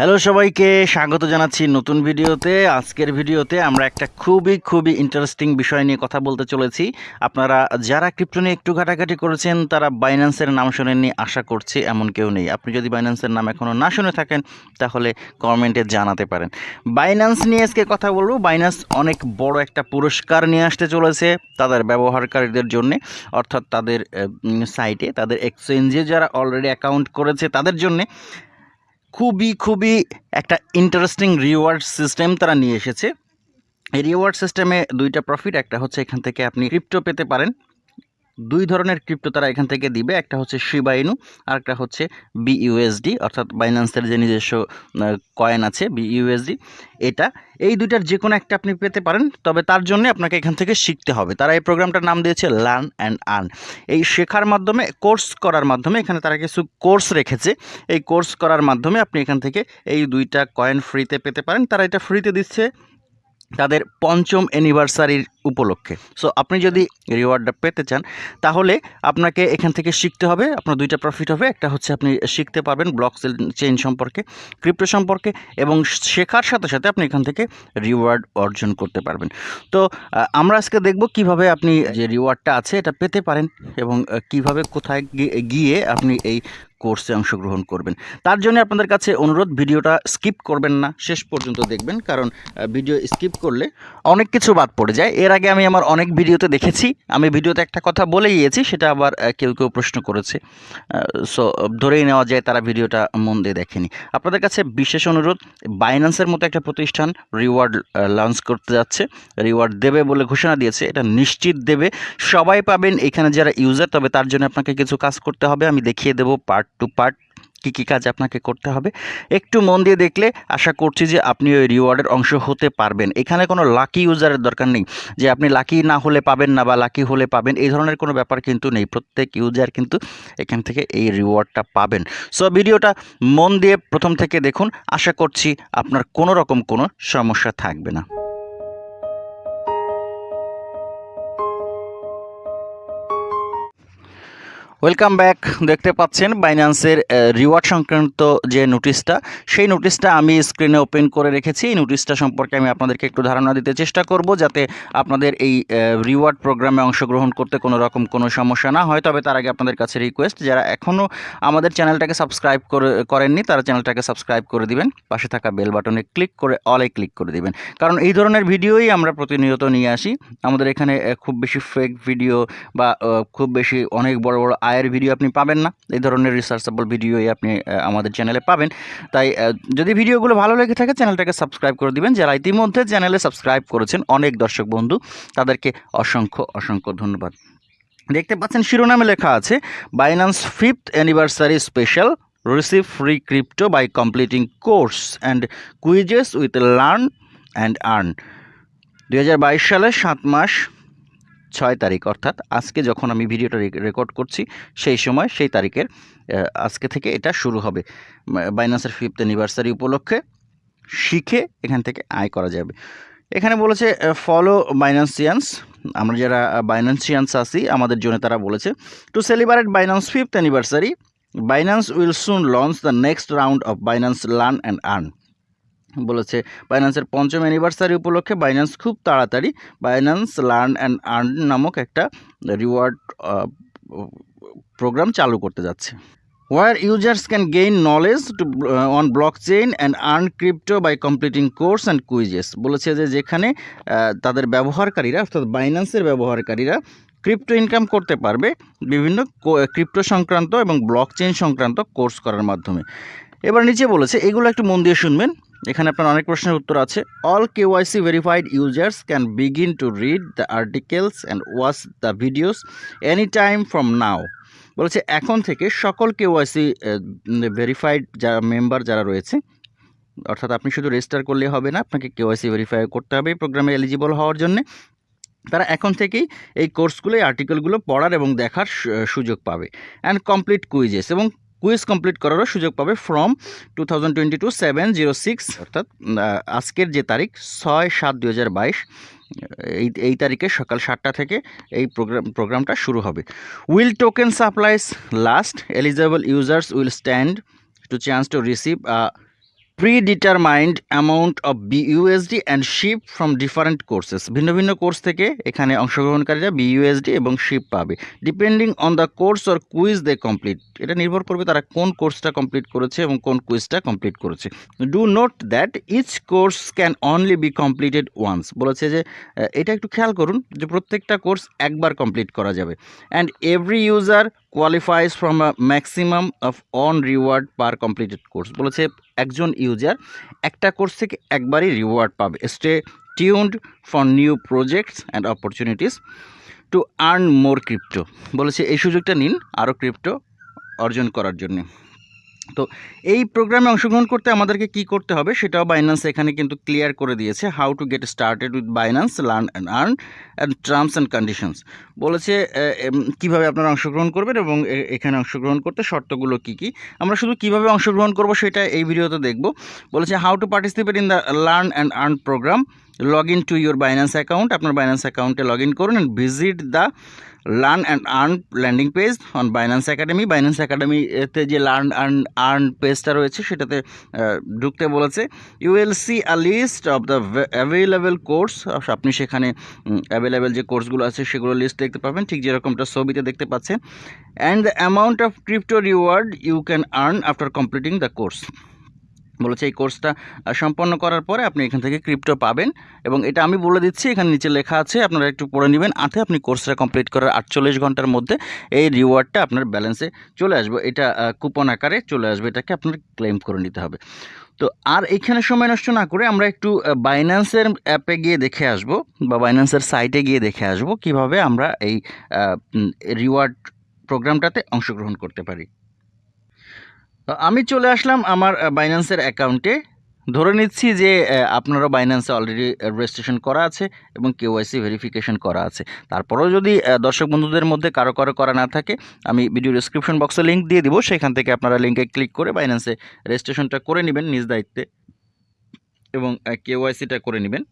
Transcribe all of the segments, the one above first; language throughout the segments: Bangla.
হ্যালো সবাইকে স্বাগত জানাচ্ছি নতুন ভিডিওতে। আজকের ভিডিওতে আমরা একটা খুবই খুবই ইন্টারেস্টিং বিষয় নিয়ে কথা বলতে চলেছি। আপনারা যারা ক্রিপ্টো নিয়ে একটু ঘাটাঘাটি করেছেন, তারা বাইন্যান্সের নাম শোনেননি, আশা করছি এমন কেউ নেই। আপনি যদি বাইন্যান্সের নাম এখনও না শুনে থাকেন, তাহলে কমেন্টে জানাতে পারেন। বাইন্যান্স নিয়ে আজকে কথা বলব। বাইন্যান্স অনেক বড় একটা পুরস্কার নিয়ে আসতে চলেছে তাদের ব্যবহারকারীদের জন্য, অর্থাৎ তাদের সাইটে তাদের এক্সচেঞ্জে যারা অলরেডি অ্যাকাউন্ট করেছে তাদের জন্যে। খুবই খুবই একটা ইন্টারেস্টিং রিওয়ার্ড সিস্টেম তারা নিয়ে এসেছে। এই রিওয়ার্ড সিস্টেমে দুইটা প্রফিট একটা হচ্ছে এখান থেকে আপনি ক্রিপ্টো পেতে পারেন। দুই ধরনের ক্রিপ্টো তারা এখান থেকে দিবে। একটা হচ্ছে শিবাইনু আর একটা হচ্ছে বিইউএসডি অর্থাৎ বাইন্যান্সের যে নিজস্ব কয়েন আছে বিইউএসডি এটা, এই দুইটার যে কোনো একটা আপনি পেতে পারেন, তবে তার জন্য আপনাকে এখান থেকে শিখতে হবে। তারা এই প্রোগ্রামটার নাম দিয়েছে লার্ন অ্যান্ড আর্ন এই শেখার মাধ্যমে, কোর্স করার মাধ্যমে, এখানে তারা কিছু কোর্স রেখেছে। এই কোর্স করার মাধ্যমে আপনি এখান থেকে এই দুইটা কয়েন ফ্রিতে পেতে পারেন। তারা এটা ফ্রিতে দিচ্ছে তাদের পঞ্চম অ্যানিভার্সারির উপলক্ষে। সো আপনি যদি রিওয়ার্ডটা পেতে চান, তাহলে আপনাকে এখান থেকে শিখতে হবে, আপনার দুইটা প্রফিট হবে। একটা হচ্ছে আপনি শিখতে পারবেন ব্লক চেইন সম্পর্কে ক্রিপ্টো সম্পর্কে, এবং শেখার সাথে সাথে আপনি এখান থেকে রিওয়ার্ড অর্জন করতে পারবেন। তো আমরা আজকে দেখব কীভাবে আপনি যে রিওয়ার্ডটা আছে, এটা পেতে পারেন এবং কীভাবে কোথায় গিয়ে আপনি এই কোর্সে অংশগ্রহণ করবেন। তার জন্য আপনাদের কাছে অনুরোধ, ভিডিওটা স্কিপ করবেন না, শেষ পর্যন্ত দেখবেন, কারণ ভিডিও স্কিপ করলে অনেক কিছু বাদ পড়ে যায়। এর আগে আমি আমার অনেক ভিডিওতে দেখেছি, আমি ভিডিওতে একটা কথা বলে গিয়েছি, সেটা আবার কেউ কেউ প্রশ্ন করেছে। সো ধরেই নেওয়া যায় তারা ভিডিওটা মন দিয়ে দেখেনি। আপনাদের কাছে বিশেষ অনুরোধ বাইন্যান্সের মতো একটা প্রতিষ্ঠান রিওয়ার্ড লঞ্চ করতে যাচ্ছে রিওয়ার্ড দেবে বলে ঘোষণা দিয়েছে, এটা নিশ্চিত দেবে। সবাই পাবেন, এখানে যারা ইউজার তবে তার জন্য আপনাকে কিছু কাজ করতে হবে, আমি দেখিয়ে দেবো পার্ট টু পার্ট, কী কী কাজ আপনাকে করতে হবে। একটু মন দিয়ে দেখলে আশা করছি যে আপনি ওই রিওয়ার্ডের অংশ হতে পারবেন। এখানে কোনো লাকি ইউজারের দরকার নেই, যে আপনি লাকি না হলে পাবেন না বা লাকি হলে পাবেন, এই ধরনের কোনো ব্যাপার কিন্তু নেই। প্রত্যেক ইউজার কিন্তু এখান থেকে এই রিওয়ার্ডটা পাবেন। সো, ভিডিওটা মন দিয়ে প্রথম থেকে দেখুন। আশা করছি আপনার কোনো রকম কোনো সমস্যা থাকবে না। ওয়েলকাম ব্যাক দেখতে পাচ্ছেন বাইন্যান্সের রিওয়ার্ড সংক্রান্ত যে নোটিশটা সেই নোটিশটা আমি স্ক্রিনে ওপেন করে রেখেছি। এই নোটিশটা সম্পর্কে আমি আপনাদেরকে একটু ধারণা দিতে চেষ্টা করব যাতে আপনাদের এই রিওয়ার্ড প্রোগ্রামে অংশগ্রহণ করতে কোনো রকম কোনো সমস্যা না হয়। তবে তার আগে আপনাদের কাছে রিকোয়েস্ট যারা এখনও আমাদের চ্যানেলটাকে সাবস্ক্রাইব করে, করেননি, তারা চ্যানেলটাকে সাবস্ক্রাইব করে দিবেন। পাশে থাকা বেল বাটনে ক্লিক করে অলে ক্লিক করে দিবেন। কারণ এই ধরনের ভিডিওই আমরা প্রতিনিয়ত নিয়ে আসি। আমাদের এখানে খুব বেশি ফেক ভিডিও বা খুব বেশি অনেক বড় বড় আয়ের ভিডিও আপনি পাবেন না। এই ধরনের রিসার্চেবল ভিডিওই আপনি আমাদের চ্যানেলে পাবেন। তাই যদি ভিডিওগুলো ভালো লেগে থাকে চ্যানেলটাকে সাবস্ক্রাইব করে দিবেন। যারা ইতিমধ্যে চ্যানেলে সাবস্ক্রাইব করেছেন, অনেক দর্শক বন্ধু, তাদেরকে অসংখ্য অসংখ্য ধন্যবাদ। দেখতে পাচ্ছেন, শিরোনামে লেখা আছে Binance fifth anniversary special receive free crypto by completing course and quizzes with learn and earn দু সালের সাত মাস ছয় তারিখ, অর্থাৎ আজকে যখন আমি ভিডিওটা রেকর্ড করছি, সেই সময় সেই তারিখের আজকে থেকে এটা শুরু হবে। বাইন্যান্সের ফিফথ অ্যানিভার্সারি উপলক্ষে শিখে এখান থেকে আয় করা যাবে। এখানে বলেছে ফলো বাইন্যান্সিয়ান্স আমরা যারা বাইন্যান্সিয়ান্স আছি, আমাদের জন্য তারা বলেছে to celebrate Binance fifth anniversary Binance will soon launch the next round of Binance learn and earn বলেছে বাইন্যান্সের পঞ্চম অ্যানিভার্সারি উপলক্ষে বাইন্যান্স খুব তাড়াতাড়ি বাইন্যান্স লার্ন অ্যান্ড আর্ন নামক একটা রিওয়ার্ড প্রোগ্রাম চালু করতে যাচ্ছে। Where users can gain knowledge to on blockchain and earn crypto by completing course and quizzes বলেছে যে, যেখানে তাদের ব্যবহারকারীরা, অর্থাৎ বাইন্যান্সের ব্যবহারকারীরা ক্রিপ্টো ইনকাম করতে পারবে বিভিন্ন ক্রিপ্টো সংক্রান্ত এবং ব্লক চেইন সংক্রান্ত কোর্স করার মাধ্যমে। এবার নিচে বলেছে, এগুলো একটু মন দিয়ে শুনবেন। এখানে আপনার অনেক প্রশ্নের উত্তর আছে। All KYC verified users can begin to read the articles and watch the videos any time from now বলেছে, এখন থেকে সকল কেওয়াইসি ভেরিফাইড যারা মেম্বার যারা রয়েছে, অর্থাৎ আপনি শুধু রেজিস্টার করলে হবে না, আপনাকে কেওয়াইসি ভেরিফাই করতে হবে প্রোগ্রামে এলিজিবল হওয়ার জন্য। তারা এখন থেকেই এই কোর্সগুলো এই আর্টিকেলগুলো পড়ার এবং দেখার সুযোগ পাবে। অ্যান্ড কমপ্লিট কুইজেস এবং কুইজ কমপ্লিট করারও সুযোগ পাবে from two thousand twenty two seven zero six অর্থাৎ আজকের যে তারিখ, ছয় সাত দু হাজার বাইশ, এই এই তারিখে সকাল সাতটা থেকে এই প্রোগ্রাম প্রোগ্রামটা শুরু হবে। Will token supplies last eligible users will stand to chance to receive predetermined amount of BUSD and SHIB from different courses ভিন্ন ভিন্ন কোর্স থেকে এখানে অংশগ্রহণকারীরা বিইউএসডি এবং শিপ পাবে। Depending on the course or quiz they complete এটা নির্ভর করবে তারা কোন কোর্সটা কমপ্লিট করেছে এবং কোন কুইজটা কমপ্লিট করেছে। Do note that each course can only be completed once বলেছে যে এটা একটু খেয়াল করুন যে প্রত্যেকটা কোর্স একবার কমপ্লিট করা যাবে। And every user qualifies from a maximum of on reward per completed course বলেছে একজন ইউজার একটা কোর্স থেকে একবারই রিওয়ার্ড পাবে। Stay tuned for new projects and opportunities to earn more crypto বলেছে এই সুযোগটা নিন আরও ক্রিপ্টো অর্জন করার জন্য। তো এই প্রোগ্রামে অংশগ্রহণ করতে আমাদেরকে কি করতে হবে সেটাও বাইন্যান্স এখানে কিন্তু ক্লিয়ার করে দিয়েছে how to get started with Binance learn and earn and terms and conditions বলেছে কীভাবে আপনারা অংশগ্রহণ করবেন এবং এখানে অংশগ্রহণ করতে শর্তগুলো কি কি। আমরা শুধু কীভাবে অংশগ্রহণ করব সেটা এই ভিডিওতে দেখব। বলেছে how to participate in the learn and earn program log in to your Binance account আপনার বাইন্যান্স অ্যাকাউন্টে লগ ইন করুন and visit the learn and earn landing page on Binance academy Binance একাডেমিতে যে লার্ন অ্যান্ড আর্ন পেজটা রয়েছে, সেটাতে ঢুকতে বলেছে you will see a list of the available course আপনি সেখানে অ্যাভেলেবেল যে কোর্সগুলো আছে, সেগুলো লিস্ট দেখতে পাবেন। ঠিক যেরকমটা ছবিতে দেখতে পাচ্ছেন। And the amount of crypto reward you can earn after completing the course বলেছে এই কোর্সটা সম্পন্ন করার পরে আপনি এখান থেকে ক্রিপ্টো পাবেন এবং এটা আমি বলে দিচ্ছি, এখানে নিচে লেখা আছে, আপনারা একটু পড়ে নেবেন। আতে আপনি কোর্সটা কমপ্লিট করার আটচল্লিশ ঘণ্টার মধ্যে এই রিওয়ার্ডটা আপনার ব্যালেন্সে চলে আসবে। এটা কুপন আকারে চলে আসবে, এটাকে আপনার ক্লেম করে নিতে হবে। তো আর এখানে সময় নষ্ট না করে আমরা একটু বাইন্যান্সের অ্যাপে গিয়ে দেখে আসব বা বাইন্যান্সের সাইটে গিয়ে দেখে আসব কীভাবে আমরা এই রিওয়ার্ড প্রোগ্রামটাতে অংশগ্রহণ করতে পারি। আমি চলে আসলাম আমার বাইন্যান্সের অ্যাকাউন্টে ধরে নিচ্ছি যে আপনারও বাইন্যান্সে অলরেডি রেজিস্ট্রেশন করা আছে এবং কেওয়াইসি ভেরিফিকেশন করা আছে। তারপরেও যদি দর্শক বন্ধুদের মধ্যে কারও কারও করা না থাকে, আমি ভিডিও ডিসক্রিপশন বক্সে লিঙ্ক দিয়ে দিব। সেখান থেকে আপনারা লিঙ্কে ক্লিক করে বাইন্যান্সে রেজিস্ট্রেশনটা করে নেবেন নিজ দায়িত্বে এবং কেওয়াইসিটা করে নেবেন।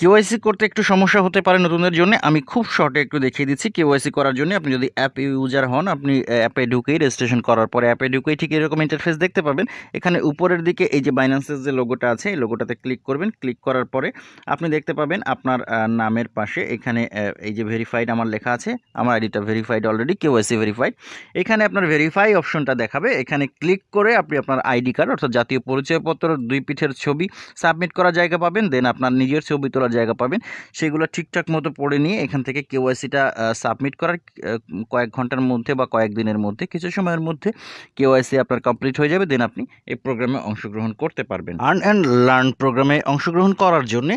কেওয়াইসি করতে একটু সমস্যা হতে পারে নতুনদের জন্য। আমি খুব শর্টে একটু দেখিয়ে দিচ্ছি, কেওয়াইসি করার জন্য আপনি যদি অ্যাপ ইউজার হন, আপনি অ্যাপে ঢুকেই রেজিস্ট্রেশন করার পরে অ্যাপে ঢুকেই ঠিক এরকম ইন্টারফেস দেখতে পাবেন। এখানে উপরের দিকে এই যে বাইন্যান্সের যে লোগোটা আছে, এই লোগোটাতে ক্লিক করবেন। ক্লিক করার পরে আপনি দেখতে পাবেন আপনার নামের পাশে এখানে এই যে ভেরিফাইড আমার লেখা আছে, আমার আইডিটা ভেরিফাইড অলরেডি কেওয়াইসি ভেরিফাইড এখানে আপনার ভেরিফাই অপশনটা দেখাবে। এখানে ক্লিক করে আপনি আপনার আইডি কার্ড অর্থাৎ জাতীয় পরিচয়পত্র, দুই পিঠের ছবি সাবমিট করার জায়গা পাবেন। দেন আপনার নিজের ছবি তোলার জায়গা পাবেন। সেগুলো ঠিকঠাক মতো পড়ে নিয়ে এখান থেকে কেওয়াইসিটা সাবমিট করার কয়েক ঘণ্টার মধ্যে বা কয়েক দিনের মধ্যে, কিছু সময়ের মধ্যে কেওয়াইসি আপনার কমপ্লিট হয়ে যাবে। দেন আপনি এই প্রোগ্রামে অংশগ্রহণ করতে পারবেন। আর্ন অ্যান্ড লার্ন প্রোগ্রামে অংশগ্রহণ করার জন্যে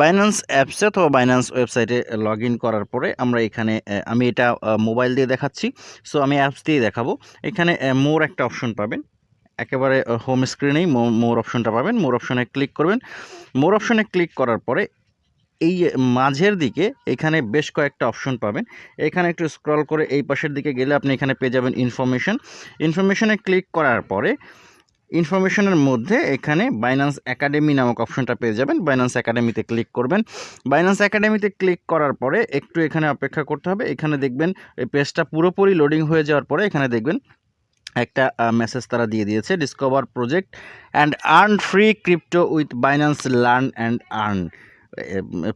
বাইন্যান্স অ্যাপসে অথবা বাইন্যান্স ওয়েবসাইটে লগ করার পরে আমরা এখানে আমি এটা মোবাইল দিয়ে দেখাচ্ছি। সো আমি অ্যাপস দিয়ে দেখাবো। এখানে মোর একটা অপশন পাবেন। একেবারে হোম স্ক্রিনেই মোর অপশনটা পাবেন। মোর অপশনে ক্লিক করবেন। মোর অপশনে ক্লিক করার পরে এই মাঝের দিকে এখানে বেশ কয়েকটা অপশন পাবেন। এখানে একটু স্ক্রল করে এই পাশের দিকে গেলে আপনি এখানে পেয়ে যাবেন ইনফরমেশন ইনফরমেশনে ক্লিক করার পরে ইনফরমেশনের মধ্যে এখানে বাইন্যান্স একাডেমি নামক অপশনটা পেয়ে যাবেন। বাইন্যান্স একাডেমিতে ক্লিক করবেন। বাইন্যান্স একাডেমিতে ক্লিক করার পরে একটু এখানে অপেক্ষা করতে হবে। এখানে দেখবেন, এই পেজটা পুরোপুরি লোডিং হয়ে যাওয়ার পরে এখানে দেখবেন একটা মেসেজ তারা দিয়ে দিয়েছে discover project and earn free crypto with Binance learn and earn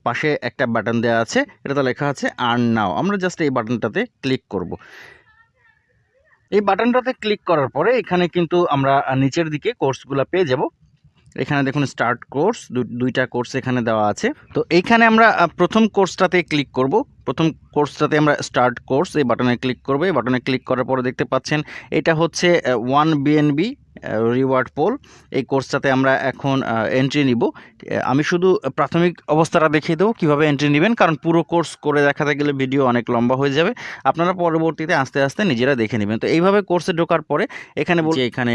পাশে একটা বাটন দেওয়া আছে, এটাতে লেখা আছে আর্ন নাও আমরা জাস্ট এই বাটনটাতে ক্লিক করব। এই বাটনটাতে ক্লিক করার পরে এখানে কিন্তু আমরা নিচের দিকে কোর্সগুলো পেয়ে যাব। এখানে দেখুন স্টার্ট কোর্স দুইটা কোর্স এখানে দেওয়া আছে। তো এইখানে আমরা প্রথম কোর্সটাতে ক্লিক করব। প্রথম কোর্সটাতে আমরা স্টার্ট কোর্স এই বাটনে ক্লিক করব। এই বাটনে ক্লিক করার পরে দেখতে পাচ্ছেন, এটা হচ্ছে ওয়ান বিএনবি রিওয়ার্ড পোল এই কোর্সটাতে আমরা এখন এন্ট্রি নিব। আমি শুধু প্রাথমিক অবস্থাটা দেখিয়ে দেবো, কীভাবে এন্ট্রি নেবেন, কারণ পুরো কোর্স করে দেখাতে গেলে ভিডিও অনেক লম্বা হয়ে যাবে। আপনারা পরবর্তীতে আস্তে আস্তে নিজেরা দেখে নেবেন। তো এইভাবে কোর্সে ঢোকার পরে এখানে বলছি এখানে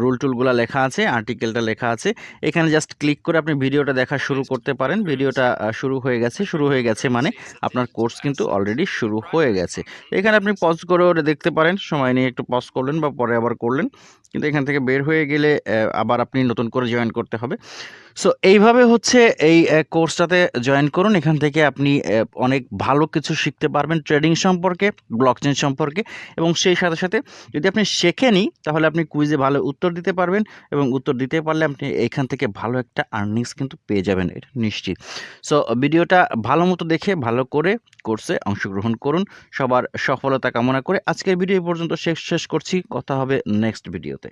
রুল টুলগুলো লেখা আছে আর্টিকেলটা লেখা আছে, এখানে জাস্ট ক্লিক করে আপনি ভিডিওটা দেখা শুরু করতে পারেন। ভিডিওটা শুরু হয়ে গেছে, শুরু হয়ে গেছে মানে আপনার কোর্স কিন্তু অলরেডি শুরু হয়ে গেছে। এখানে আপনি পজ করে দেখতে পারেন। সময় নিয়ে একটু পজ করলেন বা পরে আবার করলেন। কিন্তু এখান থেকে বের হয়ে গেলে আবার আপনি নতুন করে জয়েন করতে হবে। সো এইভাবে হচ্ছে এই কোর্সটাতে জয়েন করুন। এখান থেকে আপনি অনেক ভালো কিছু শিখতে পারবেন ট্রেডিং সম্পর্কে ব্লকচেন সম্পর্কে এবং সেই সাথে সাথে যদি আপনি শেখেনই তাহলে আপনি কুইজে ভালো উত্তর দিতে পারবেন এবং উত্তর দিতে পারলে আপনি এখান থেকে ভালো একটা আর্নিংস কিন্তু পেয়ে যাবেন, এটা নিশ্চিত। সো ভিডিওটা ভালো মতো দেখে, ভালো করে কোর্সে অংশগ্রহণ করুন। সবার সফলতা কামনা করে আজকের ভিডিও পর্যন্ত শেষ শেষ করছি। কথা হবে নেক্সট ভিডিওতে